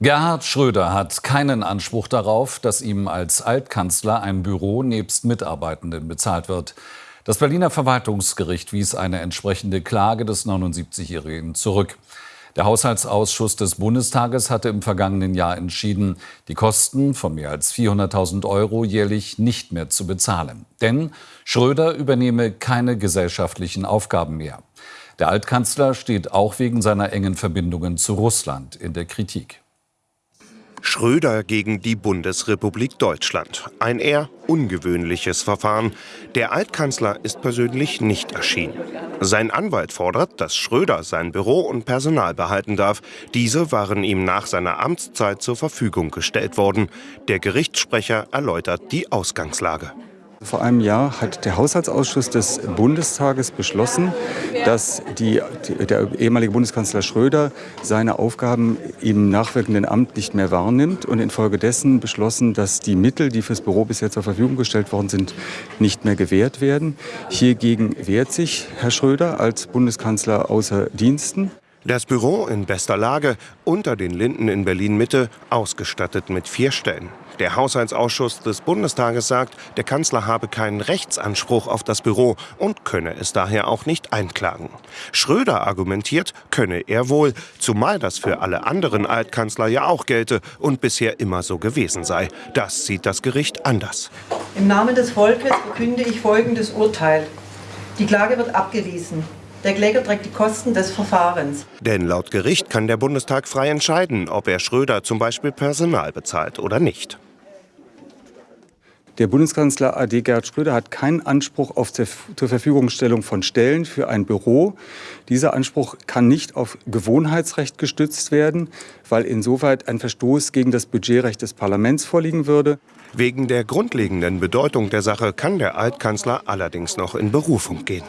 Gerhard Schröder hat keinen Anspruch darauf, dass ihm als Altkanzler ein Büro nebst Mitarbeitenden bezahlt wird. Das Berliner Verwaltungsgericht wies eine entsprechende Klage des 79-Jährigen zurück. Der Haushaltsausschuss des Bundestages hatte im vergangenen Jahr entschieden, die Kosten von mehr als 400.000 Euro jährlich nicht mehr zu bezahlen. Denn Schröder übernehme keine gesellschaftlichen Aufgaben mehr. Der Altkanzler steht auch wegen seiner engen Verbindungen zu Russland in der Kritik. Schröder gegen die Bundesrepublik Deutschland. Ein eher ungewöhnliches Verfahren. Der Altkanzler ist persönlich nicht erschienen. Sein Anwalt fordert, dass Schröder sein Büro und Personal behalten darf. Diese waren ihm nach seiner Amtszeit zur Verfügung gestellt worden. Der Gerichtssprecher erläutert die Ausgangslage. Vor einem Jahr hat der Haushaltsausschuss des Bundestages beschlossen, dass die, der ehemalige Bundeskanzler Schröder seine Aufgaben im nachwirkenden Amt nicht mehr wahrnimmt und infolgedessen beschlossen, dass die Mittel, die fürs Büro bisher zur Verfügung gestellt worden sind, nicht mehr gewährt werden. Hiergegen wehrt sich Herr Schröder als Bundeskanzler außer Diensten. Das Büro in bester Lage, unter den Linden in Berlin-Mitte, ausgestattet mit vier Stellen. Der Haushaltsausschuss des Bundestages sagt, der Kanzler habe keinen Rechtsanspruch auf das Büro und könne es daher auch nicht einklagen. Schröder argumentiert, könne er wohl, zumal das für alle anderen Altkanzler ja auch gelte und bisher immer so gewesen sei. Das sieht das Gericht anders. Im Namen des Volkes verkünde ich folgendes Urteil. Die Klage wird abgewiesen. Der Kläger trägt die Kosten des Verfahrens. Denn laut Gericht kann der Bundestag frei entscheiden, ob er Schröder zum Beispiel Personal bezahlt oder nicht. Der Bundeskanzler AD Gerhard Schröder hat keinen Anspruch auf zur Verfügungstellung von Stellen für ein Büro. Dieser Anspruch kann nicht auf Gewohnheitsrecht gestützt werden, weil insoweit ein Verstoß gegen das Budgetrecht des Parlaments vorliegen würde. Wegen der grundlegenden Bedeutung der Sache kann der Altkanzler allerdings noch in Berufung gehen.